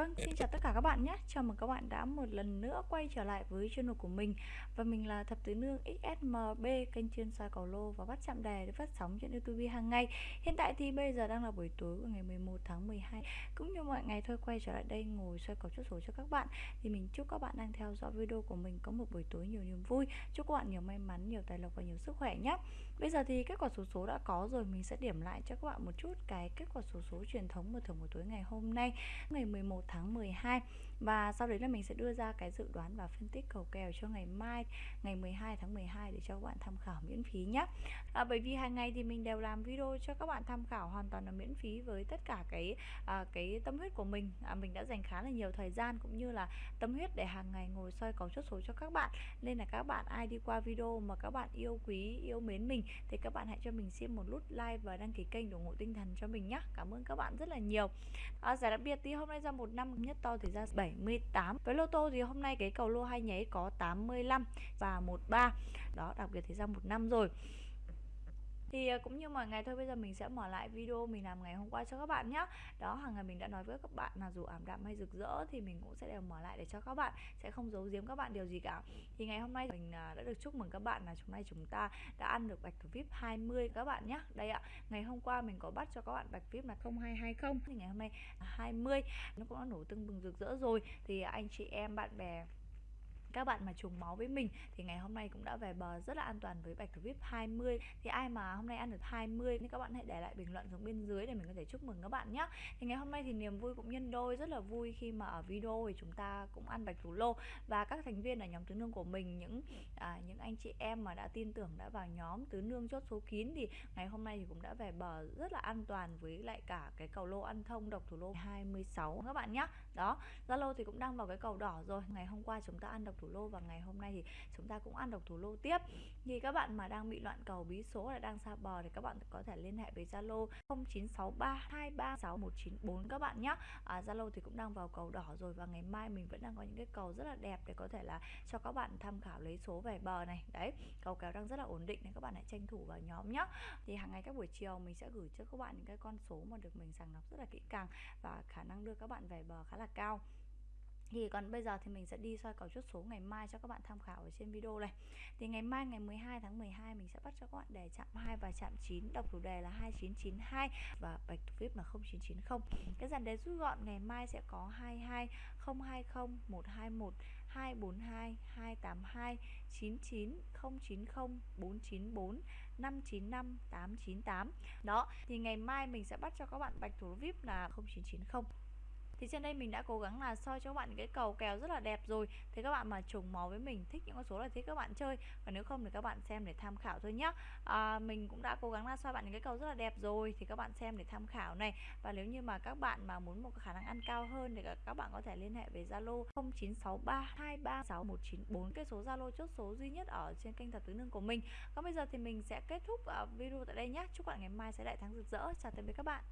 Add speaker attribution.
Speaker 1: Vâng, xin chào tất cả các bạn nhé. Chào mừng các bạn đã một lần nữa quay trở lại với channel của mình. Và mình là Thập Tứ Nương XSMB Kênh chuyên soi cầu lô và bắt chạm đề để phát sóng trên Youtube hàng ngày. Hiện tại thì bây giờ đang là buổi tối của ngày 11 tháng 12 Cũng như mọi ngày thôi quay trở lại đây ngồi soi cầu chốt số cho các bạn. Thì mình chúc các bạn đang theo dõi video của mình có một buổi tối nhiều niềm vui. Chúc các bạn nhiều may mắn, nhiều tài lộc và nhiều sức khỏe nhé. Bây giờ thì kết quả số số đã có rồi Mình sẽ điểm lại cho các bạn một chút cái kết quả số số truyền thống mở thưởng buổi tối ngày hôm nay Ngày 11 tháng 12 và sau đấy là mình sẽ đưa ra cái dự đoán và phân tích cầu kèo cho ngày mai ngày 12 tháng 12 để cho các bạn tham khảo miễn phí nhé à, bởi vì hàng ngày thì mình đều làm video cho các bạn tham khảo hoàn toàn là miễn phí với tất cả cái à, cái tâm huyết của mình. À, mình đã dành khá là nhiều thời gian cũng như là tâm huyết để hàng ngày ngồi soi cầu chốt số cho các bạn. Nên là các bạn ai đi qua video mà các bạn yêu quý yêu mến mình thì các bạn hãy cho mình xin một nút like và đăng ký kênh để ủng hộ tinh thần cho mình nhé cảm ơn các bạn rất là nhiều. À, giải đặc biệt thì hôm nay ra một năm nhất to thì ra 78 với lô tô thì hôm nay cái cầu lô hai nháy có 85 và 13 đó, đặc biệt thì ra một năm rồi thì à, cũng như mọi ngày thôi, bây giờ mình sẽ mở lại video mình làm ngày hôm qua cho các bạn nhé đó, hàng ngày mình đã nói với các bạn là dù ảm đạm hay rực rỡ thì mình cũng sẽ đều mở lại để cho các bạn, sẽ không giấu giếm các bạn điều gì cả. Thì ngày hôm nay mình à, đã được chúc mừng các bạn là hôm nay chúng ta đã ăn được bạch thủ vip 20 các bạn nhé đây ạ, ngày hôm qua mình có bắt cho các bạn bạch vip là 0220 thì ngày hôm nay 20 nó cũng đã nổ tưng bừng rực rỡ rồi. Thì anh chị em, bạn bè các bạn mà trùng máu với mình thì ngày hôm nay cũng đã về bờ rất là an toàn với bạch thủ vip 20 thì ai mà hôm nay ăn được 20 thì các bạn hãy để lại bình luận xuống bên dưới để mình có thể chúc mừng các bạn nhé thì ngày hôm nay thì niềm vui cũng nhân đôi rất là vui khi mà ở video thì chúng ta cũng ăn bạch thủ lô. Và các thành viên ở nhóm tứ nương của mình những à, những anh chị em mà đã tin tưởng đã vào nhóm tứ nương chốt số kín thì ngày hôm nay thì cũng đã về bờ rất là an toàn với lại cả cái cầu lô ăn thông độc thủ lô 26 các bạn nhé đó Zalo thì cũng đang vào cái cầu đỏ rồi. Ngày hôm qua chúng ta ăn độc thủ lô và ngày hôm nay thì chúng ta cũng ăn độc thủ lô tiếp. Thì các bạn mà đang bị loạn cầu bí số là đang xa bờ thì các bạn có thể liên hệ với Zalo 0963236194 các bạn nhé. À, Zalo thì cũng đang vào cầu đỏ rồi và ngày mai mình vẫn đang có những cái cầu rất là đẹp để có thể là cho các bạn tham khảo lấy số về bờ này. Đấy cầu kéo đang rất là ổn định nên các bạn hãy tranh thủ vào nhóm nhé. Thì hàng ngày các buổi chiều mình sẽ gửi cho các bạn những cái con số mà được mình sàng lọc rất là kỹ càng và khả năng đưa các bạn về bờ khá là cao thì còn bây giờ thì mình sẽ đi soi cầu chốt số ngày mai cho các bạn tham khảo ở trên video này. Thì ngày mai, ngày 12 tháng 12 mình sẽ bắt cho các bạn đề chạm 2 và chạm 9 đọc thủ đề là 2992 và bạch thủ vip là 0990 cái dàn đề rút gọn ngày mai sẽ có 22 020 121 242 282 99 090 494 595 898 đó, thì ngày mai mình sẽ bắt cho các bạn bạch thủ vip là 0990 thì trên đây mình đã cố gắng là soi cho các bạn những cái cầu kèo rất là đẹp rồi. Thì các bạn mà trùng máu với mình thích những con số là thích các bạn chơi. Và nếu không thì các bạn xem để tham khảo thôi nhá. À, mình cũng đã cố gắng là soi bạn những cái cầu rất là đẹp rồi thì các bạn xem để tham khảo này. Và nếu như mà các bạn mà muốn một khả năng ăn cao hơn thì các bạn có thể liên hệ với Zalo 0963236194 cái số Zalo chốt số duy nhất ở trên kênh thật tứ nương của mình. Còn bây giờ thì mình sẽ kết thúc à, video tại đây nhé chúc bạn ngày mai sẽ đại thắng rực rỡ. Chào tạm biệt các bạn.